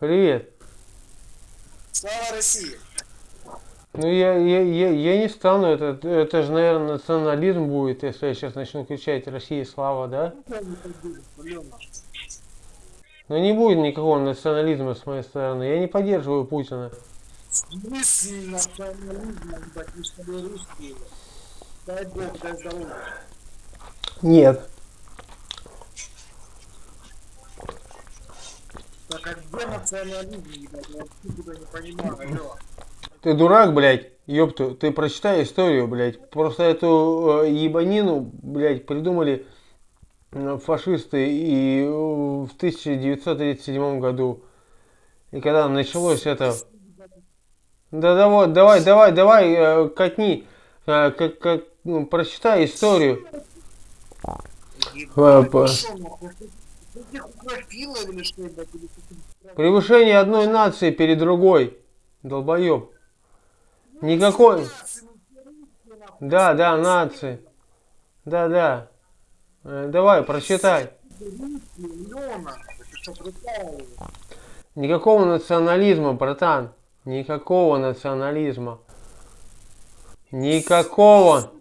Привет. Слава России! Ну я, я, я, я не стану, это, это же, наверное, национализм будет, если я сейчас начну кричать Россия слава, да? Но не будет никакого национализма с моей стороны. Я не поддерживаю Путина. В смысле национализма, ебать, мы с тобой русские. Дай бог, дай здоровья. Нет. Так а где национализм, ебать? Я вообще тебя не понимаю, алло. Ты дурак, блядь, ёпту, ты прочитай историю, блядь. Просто эту э, ебанину, блядь, придумали э, фашисты и э, в 1937 году. И когда началось это... Да давай, давай, давай, давай, э, катни, э, как, как, ну, прочитай историю. Ебать, Превышение одной нации перед другой. Долбоеб. Никакой... Да, да, нации. Да, да. Э, Давай, прочитай. Никакого национализма, братан. Никакого национализма. Никакого.